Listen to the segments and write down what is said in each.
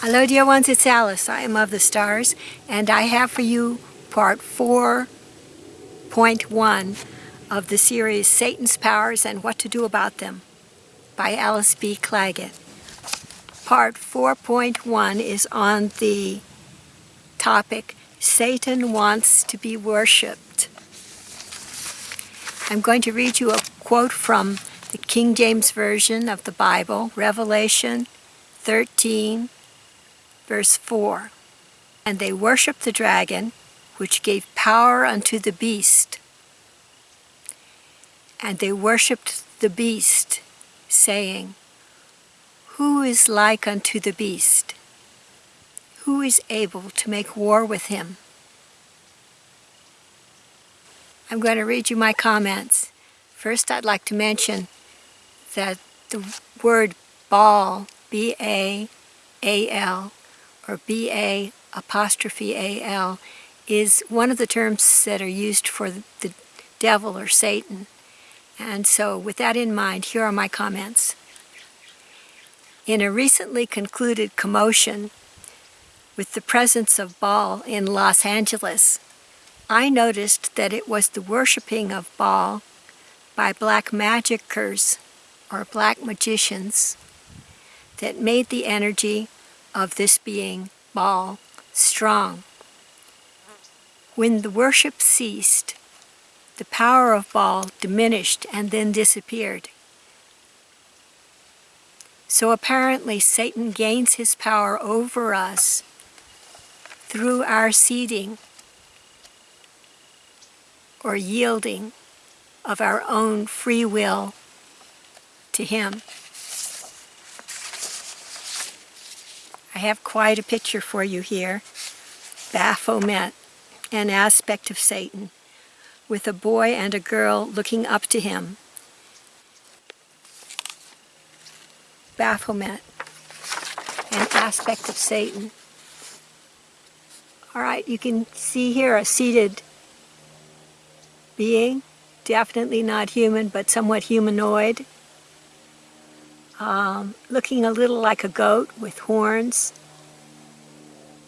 Hello dear ones, it's Alice. I am of the stars and I have for you part 4.1 of the series Satan's Powers and What to Do About Them by Alice B. Clagett. Part 4.1 is on the topic Satan wants to be worshipped. I'm going to read you a quote from the King James Version of the Bible, Revelation 13, verse 4. And they worshiped the dragon, which gave power unto the beast. And they worshiped the beast, saying, Who is like unto the beast? Who is able to make war with him? I'm going to read you my comments. First, I'd like to mention that the word Baal, B-A-A-L, or B-A apostrophe A-L, is one of the terms that are used for the devil or Satan. And so with that in mind, here are my comments. In a recently concluded commotion with the presence of Baal in Los Angeles, I noticed that it was the worshiping of Baal by black magicers or black magicians that made the energy of this being, Baal, strong. When the worship ceased, the power of Baal diminished and then disappeared. So apparently Satan gains his power over us through our ceding or yielding of our own free will to him. Have quite a picture for you here. Baphomet, an aspect of Satan, with a boy and a girl looking up to him. Baphomet, an aspect of Satan. All right, you can see here a seated being, definitely not human, but somewhat humanoid, um, looking a little like a goat with horns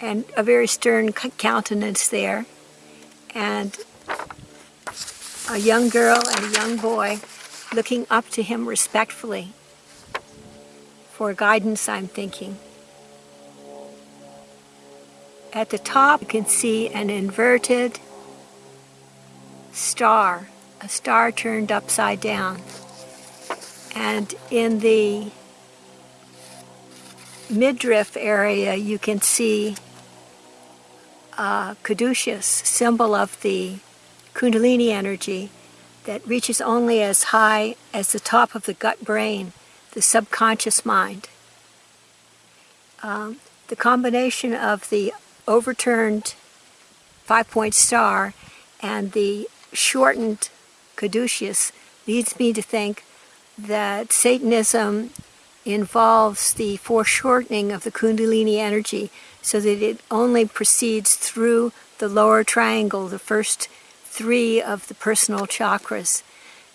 and a very stern countenance there. And a young girl and a young boy looking up to him respectfully for guidance, I'm thinking. At the top, you can see an inverted star, a star turned upside down. And in the midriff area, you can see a caduceus, symbol of the kundalini energy that reaches only as high as the top of the gut brain, the subconscious mind. Um, the combination of the overturned five-point star and the shortened caduceus leads me to think that Satanism involves the foreshortening of the kundalini energy so that it only proceeds through the lower triangle, the first three of the personal chakras.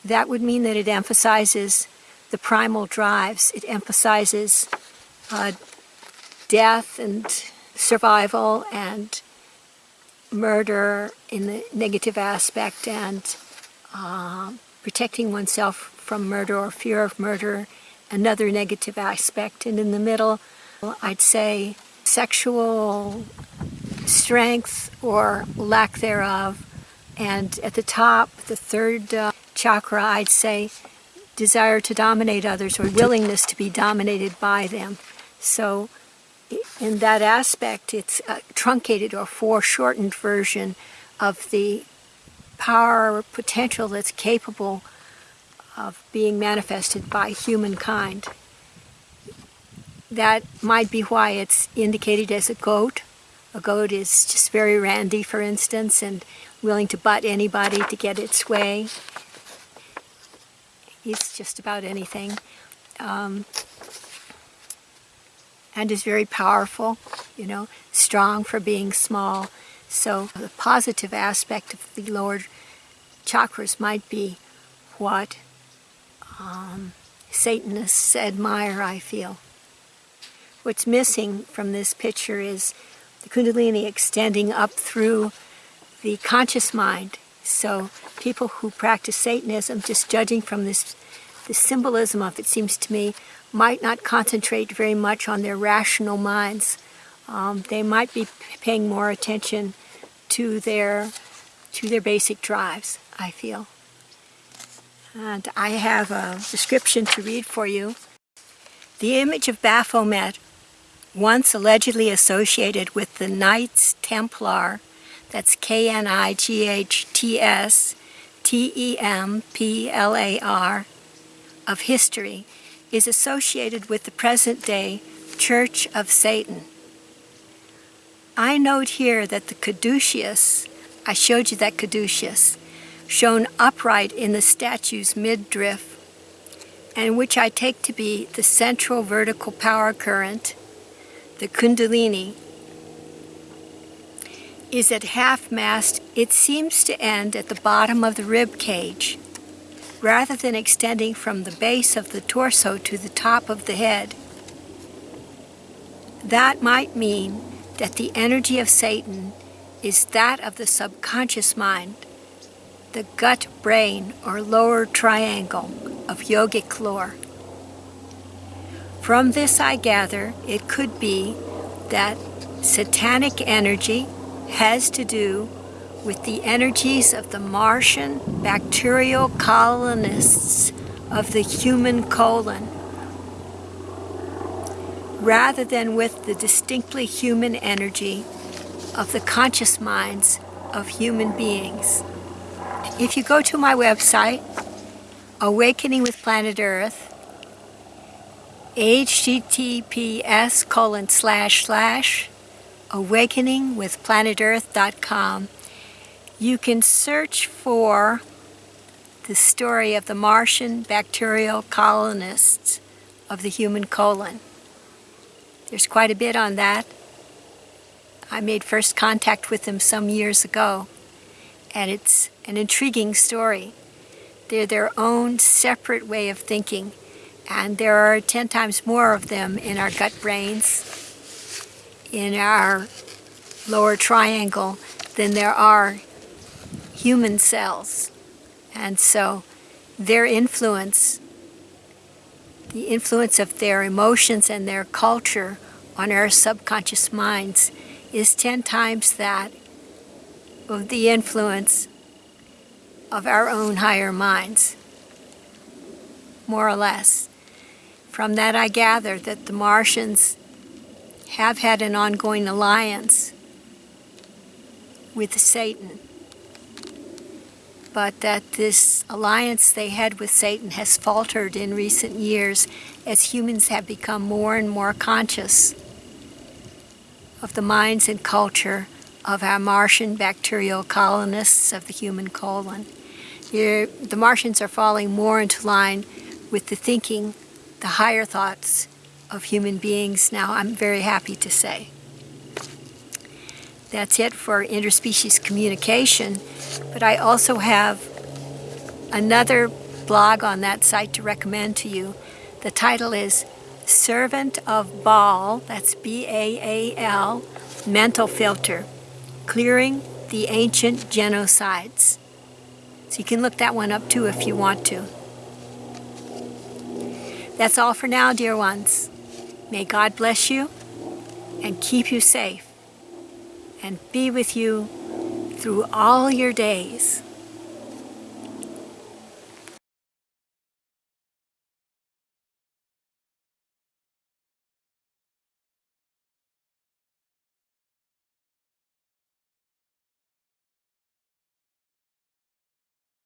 That would mean that it emphasizes the primal drives. It emphasizes uh, death and survival and murder in the negative aspect and uh, protecting oneself from murder or fear of murder, another negative aspect. And in the middle, I'd say sexual strength or lack thereof. And at the top, the third uh, chakra, I'd say desire to dominate others or willingness to be dominated by them. So in that aspect, it's a truncated or foreshortened version of the power potential that's capable of being manifested by humankind. That might be why it's indicated as a goat. A goat is just very randy, for instance, and willing to butt anybody to get its way. Eats just about anything. Um, and is very powerful, you know, strong for being small. So the positive aspect of the lower chakras might be what um, Satanists admire, I feel. what's missing from this picture is the Kundalini extending up through the conscious mind. So people who practice Satanism, just judging from this, the symbolism of it seems to me, might not concentrate very much on their rational minds. Um, they might be paying more attention to their to their basic drives, I feel. And I have a description to read for you. The image of Baphomet, once allegedly associated with the Knights Templar, that's K-N-I-G-H-T-S T-E-M-P-L-A-R, of history, is associated with the present-day Church of Satan. I note here that the caduceus, I showed you that caduceus, shown upright in the statue's midriff, and which I take to be the central vertical power current, the kundalini, is at half-mast, it seems to end at the bottom of the rib cage, rather than extending from the base of the torso to the top of the head. That might mean that the energy of Satan is that of the subconscious mind, the gut brain or lower triangle of yogic lore. From this I gather it could be that satanic energy has to do with the energies of the Martian bacterial colonists of the human colon rather than with the distinctly human energy of the conscious minds of human beings. If you go to my website, Awakening with Planet Earth, https colon slash slash awakeningwithplanetearth.com, you can search for the story of the Martian bacterial colonists of the human colon. There's quite a bit on that. I made first contact with them some years ago, and it's an intriguing story. They're their own separate way of thinking, and there are 10 times more of them in our gut brains, in our lower triangle, than there are human cells. And so their influence the influence of their emotions and their culture on our subconscious minds is 10 times that of the influence of our own higher minds, more or less. From that I gather that the Martians have had an ongoing alliance with Satan but that this alliance they had with Satan has faltered in recent years as humans have become more and more conscious of the minds and culture of our Martian bacterial colonists of the human colon. the Martians are falling more into line with the thinking, the higher thoughts of human beings now, I'm very happy to say. That's it for interspecies communication. But I also have another blog on that site to recommend to you. The title is Servant of Baal, that's B-A-A-L, Mental Filter, Clearing the Ancient Genocides. So you can look that one up too if you want to. That's all for now, dear ones. May God bless you and keep you safe and be with you through all your days.